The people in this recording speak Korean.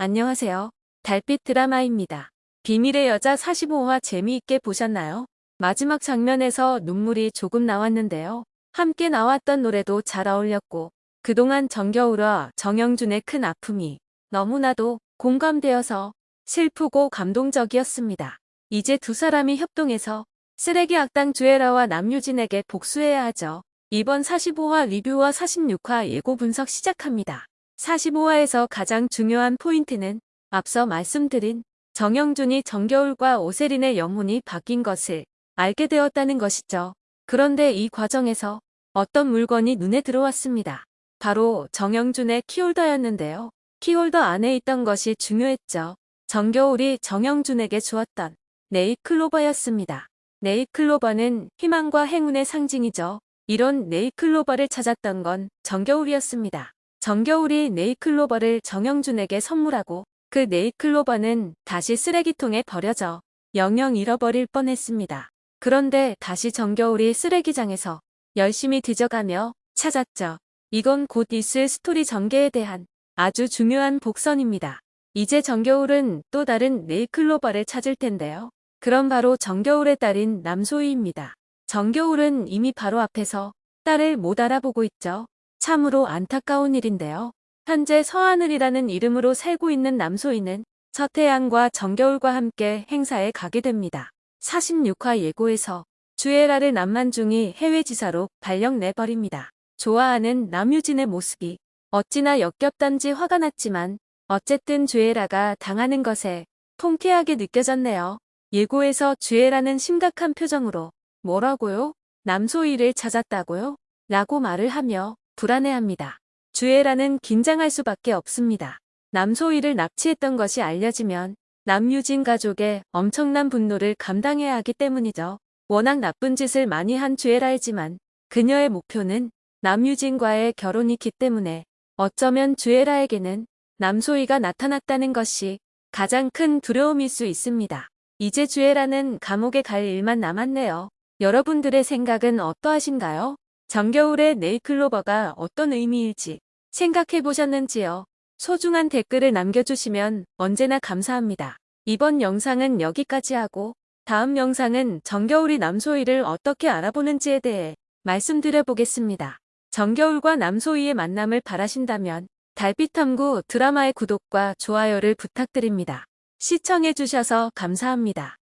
안녕하세요. 달빛 드라마입니다. 비밀의 여자 45화 재미있게 보셨나요? 마지막 장면에서 눈물이 조금 나왔는데요. 함께 나왔던 노래도 잘 어울렸고 그동안 정겨울과 정영준의 큰 아픔이 너무나도 공감되어서 슬프고 감동적이었습니다. 이제 두 사람이 협동해서 쓰레기 악당 주애라와 남유진에게 복수해야 하죠. 이번 45화 리뷰와 46화 예고 분석 시작합니다. 45화에서 가장 중요한 포인트는 앞서 말씀드린 정영준이 정겨울과 오세린의 영혼이 바뀐 것을 알게 되었다는 것이죠. 그런데 이 과정에서 어떤 물건이 눈에 들어왔습니다. 바로 정영준의 키홀더였는데요. 키홀더 안에 있던 것이 중요했죠. 정겨울이 정영준에게 주었던 네이클로버였습니다. 네이클로버는 희망과 행운의 상징이죠. 이런 네이클로버를 찾았던 건 정겨울이었습니다. 정겨울이 네이클로버를 정영준에게 선물하고 그 네이클로버는 다시 쓰레기통에 버려져 영영 잃어버릴 뻔했습니다. 그런데 다시 정겨울이 쓰레기장에서 열심히 뒤져가며 찾았죠. 이건 곧 있을 스토리 전개에 대한 아주 중요한 복선입니다. 이제 정겨울은 또 다른 네이클로버를 찾을 텐데요. 그럼 바로 정겨울의 딸인 남소희입니다. 정겨울은 이미 바로 앞에서 딸을 못 알아보고 있죠. 참으로 안타까운 일인데요. 현재 서하늘이라는 이름으로 살고 있는 남소희는 서태양과 정겨울과 함께 행사에 가게 됩니다. 46화 예고에서 주애라를 남만중이 해외지사로 발령 내버립니다. 좋아하는 남유진의 모습이 어찌나 역겹단지 화가 났지만 어쨌든 주애라가 당하는 것에 통쾌하게 느껴졌네요. 예고에서 주애라는 심각한 표정으로 뭐라고요? 남소희를 찾았다고요? 라고 말을 하며 불안해합니다. 주애라는 긴장할 수밖에 없습니다. 남소희를 납치했던 것이 알려지면 남유진 가족의 엄청난 분노를 감당해야 하기 때문이죠. 워낙 나쁜 짓을 많이 한 주애라이지만 그녀의 목표는 남유진과의 결혼이기 때문에 어쩌면 주애라에게는 남소희가 나타났다는 것이 가장 큰 두려움일 수 있습니다. 이제 주애라는 감옥에 갈 일만 남았네요. 여러분들의 생각은 어떠하신가요? 정겨울의 네이클로버가 어떤 의미일지 생각해 보셨는지요? 소중한 댓글을 남겨주시면 언제나 감사합니다. 이번 영상은 여기까지 하고 다음 영상은 정겨울이 남소희를 어떻게 알아보는지에 대해 말씀드려 보겠습니다. 정겨울과 남소희의 만남을 바라신다면 달빛탐구 드라마의 구독과 좋아요를 부탁드립니다. 시청해주셔서 감사합니다.